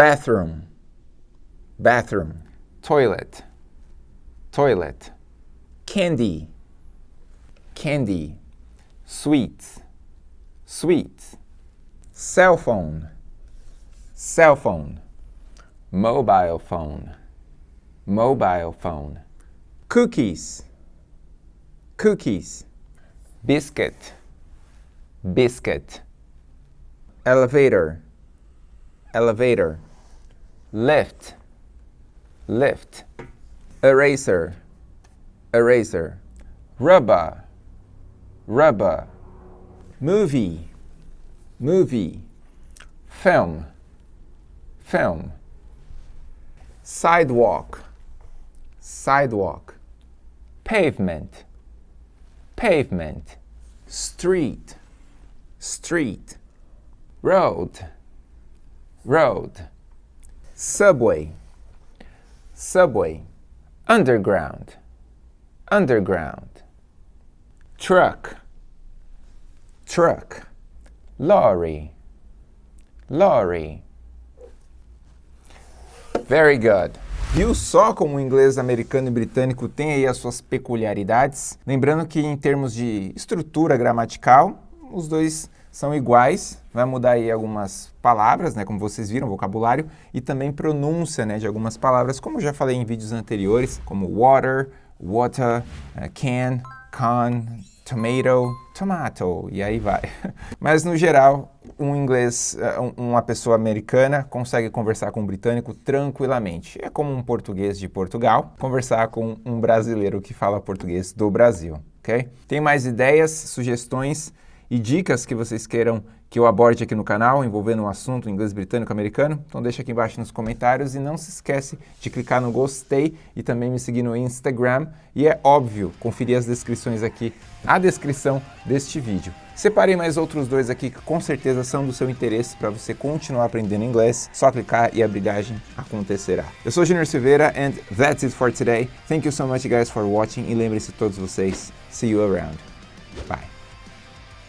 bathroom, bathroom. toilet, toilet, Candy, candy. sweets, sweets, Cell phone, cell phone. mobile phone, mobile phone, Cookies, cookies. biscuit, biscuit, Elevator, elevator. Lift, lift, Eraser, eraser. rubber, rubber, Movie, movie. film, film, Sidewalk, sidewalk. pavement, pavement, Street, street. road, road, Subway, subway. underground, underground, truck, Truck, lorry, lorry. Very good. Viu só como o inglês americano e britânico tem aí as suas peculiaridades? Lembrando que em termos de estrutura gramatical, os dois são iguais, vai mudar aí algumas palavras, né, como vocês viram, vocabulário, e também pronúncia, né, de algumas palavras, como eu já falei em vídeos anteriores, como water, water, uh, can, con, tomato, tomato, e aí vai. Mas no geral, um inglês, um- uma pessoa americana consegue conversar com um britânico tranquilamente. É como um português de Portugal conversar com um brasileiro que fala português do Brasil, ok? Tem mais ideias, sugestões e dicas que vocês queiram que eu aborde aqui no canal envolvendo um assunto inglês britânico americano? Então deixa aqui embaixo nos comentários e não se esquece de clicar no gostei e também me seguir no Instagram e é óbvio conferir as descrições aqui, a descrição deste vídeo. Separei mais outros dois aqui que com certeza são do seu interesse para você continuar aprendendo inglês. Só clicar e a brilhagem acontecerá. Eu sou Junior Silveira and that's it for today. Thank you so much guys for watching e lembrem-se todos vocês, see you around. Bye.